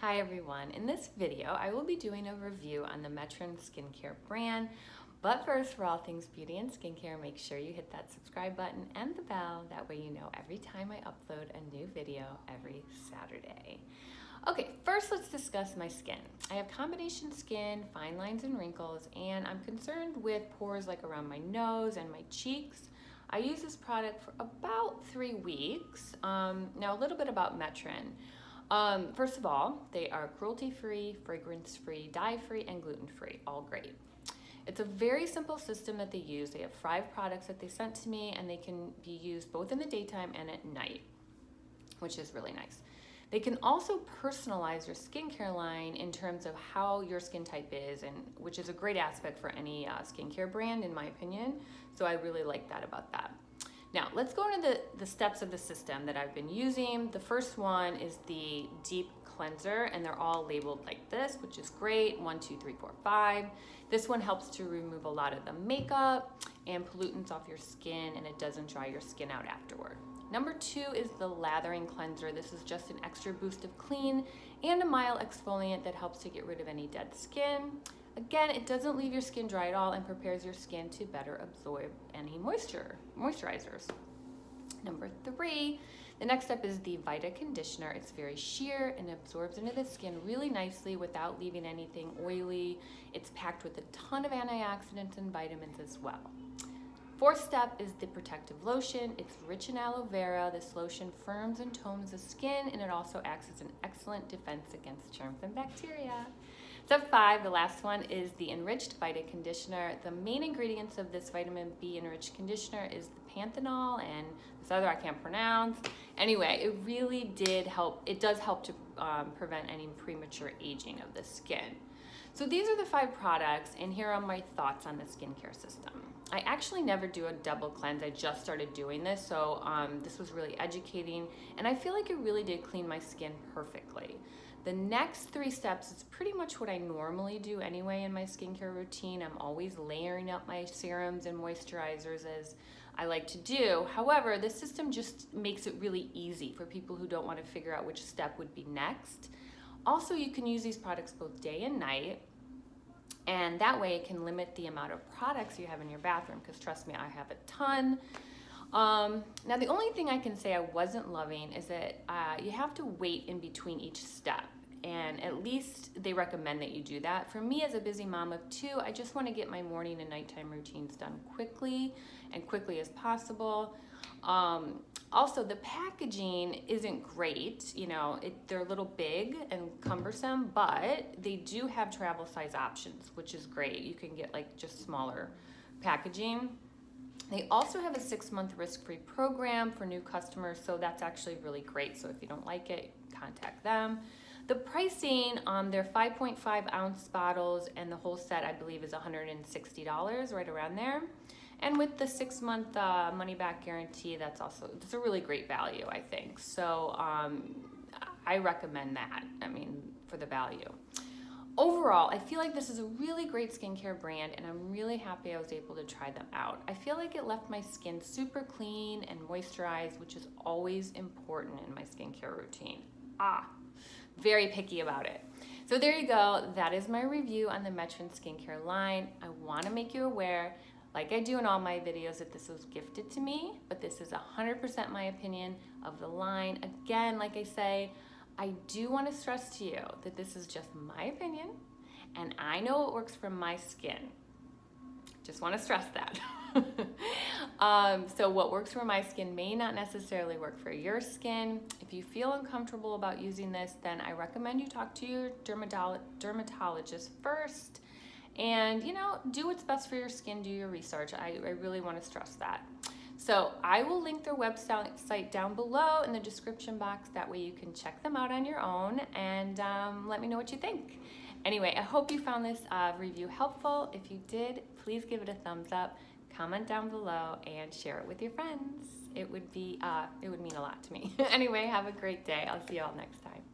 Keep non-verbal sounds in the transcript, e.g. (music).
Hi everyone, in this video I will be doing a review on the Metrin skincare brand but first for all things beauty and skincare make sure you hit that subscribe button and the bell that way you know every time I upload a new video every Saturday. Okay, first let's discuss my skin. I have combination skin, fine lines and wrinkles, and I'm concerned with pores like around my nose and my cheeks. I use this product for about three weeks. Um, now a little bit about Metrin. Um, first of all, they are cruelty-free, fragrance-free, dye-free, and gluten-free, all great. It's a very simple system that they use. They have five products that they sent to me and they can be used both in the daytime and at night, which is really nice. They can also personalize your skincare line in terms of how your skin type is, and which is a great aspect for any uh, skincare brand, in my opinion. So I really like that about that. Now, let's go into the, the steps of the system that I've been using. The first one is the deep cleanser and they're all labeled like this, which is great. One, two, three, four, five. This one helps to remove a lot of the makeup and pollutants off your skin and it doesn't dry your skin out afterward. Number two is the lathering cleanser. This is just an extra boost of clean and a mild exfoliant that helps to get rid of any dead skin. Again, it doesn't leave your skin dry at all and prepares your skin to better absorb any moisture, moisturizers. Number three, the next step is the Vita Conditioner. It's very sheer and absorbs into the skin really nicely without leaving anything oily. It's packed with a ton of antioxidants and vitamins as well. Fourth step is the protective lotion. It's rich in aloe vera. This lotion firms and tones the skin and it also acts as an excellent defense against germs and bacteria. Step five, the last one, is the Enriched Vita Conditioner. The main ingredients of this vitamin B enriched conditioner is the panthenol and this other I can't pronounce. Anyway, it really did help, it does help to um, prevent any premature aging of the skin. So these are the five products and here are my thoughts on the skincare system. I actually never do a double cleanse. I just started doing this, so um, this was really educating and I feel like it really did clean my skin perfectly. The next three steps is pretty much what I normally do anyway in my skincare routine. I'm always layering up my serums and moisturizers as I like to do. However, this system just makes it really easy for people who don't want to figure out which step would be next. Also, you can use these products both day and night. And that way it can limit the amount of products you have in your bathroom because trust me, I have a ton. Um, now the only thing I can say I wasn't loving is that uh, you have to wait in between each step and at least they recommend that you do that. For me as a busy mom of two, I just wanna get my morning and nighttime routines done quickly and quickly as possible. Um, also, the packaging isn't great. You know, it, they're a little big and cumbersome, but they do have travel size options, which is great. You can get like just smaller packaging. They also have a six month risk-free program for new customers, so that's actually really great. So if you don't like it, contact them. The pricing on their 5.5 ounce bottles and the whole set, I believe is $160, right around there. And with the six month uh, money back guarantee, that's also, it's a really great value, I think. So um, I recommend that, I mean, for the value. Overall, I feel like this is a really great skincare brand and I'm really happy I was able to try them out. I feel like it left my skin super clean and moisturized, which is always important in my skincare routine. Ah, very picky about it. So there you go. That is my review on the Metrin skincare line. I want to make you aware, like I do in all my videos, that this was gifted to me, but this is 100% my opinion of the line. Again, like I say, I do want to stress to you that this is just my opinion and I know what works for my skin. Just want to stress that. (laughs) um, so what works for my skin may not necessarily work for your skin. If you feel uncomfortable about using this, then I recommend you talk to your dermatolo dermatologist first and you know, do what's best for your skin, do your research. I, I really wanna stress that. So I will link their website down below in the description box. That way you can check them out on your own and um, let me know what you think. Anyway, I hope you found this uh, review helpful. If you did, please give it a thumbs up comment down below and share it with your friends. It would be, uh, it would mean a lot to me. (laughs) anyway, have a great day. I'll see you all next time.